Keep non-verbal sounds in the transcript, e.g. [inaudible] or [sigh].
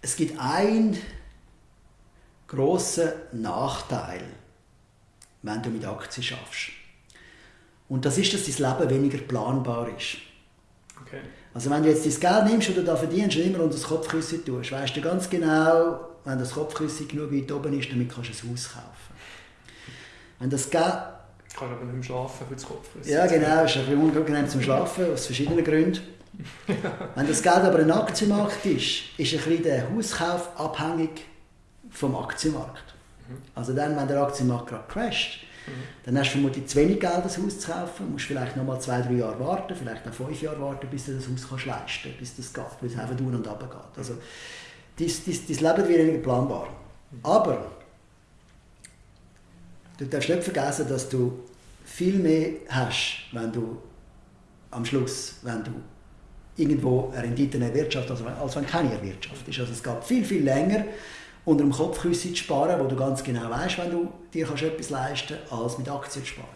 Es gibt einen grossen Nachteil, wenn du mit Aktien schaffst. Und das ist, dass dein Leben weniger planbar ist. Okay. Also wenn du jetzt dein Geld nimmst und du da verdienst und immer unter das Kopfkissen tust, weißt du ganz genau, wenn das Kopfkissen genug weit oben ist, damit kannst du ein Haus kaufen. Wenn das Geld... Kann aber nicht mehr schlafen für das Kopfkissen. Ja genau, ist ein bisschen unangenehm zum Schlafen, aus verschiedenen Gründen. [laughs] wenn das Geld aber ein Aktienmarkt ist, ist ein bisschen der Hauskauf abhängig vom Aktienmarkt. Also dann, wenn der Aktienmarkt gerade crasht, dann hast du vermutlich zu wenig Geld, das Haus zu kaufen. Du musst vielleicht noch mal zwei, drei Jahre warten, vielleicht auch fünf Jahre warten, bis du das Haus kannst leisten kannst, bis das geht, bis es einfach tun und runter geht. Also, dein, dein, dein Leben wird weniger planbar. Aber du darfst nicht vergessen, dass du viel mehr hast, wenn du am Schluss, wenn du irgendwo eine Rendite erwirtschaftest, als, als wenn keine erwirtschaftest. Also es geht viel, viel länger, unter dem Kopfkissen zu sparen, wo du ganz genau weißt, wenn du dir kannst etwas leisten kannst, als mit Aktien zu sparen.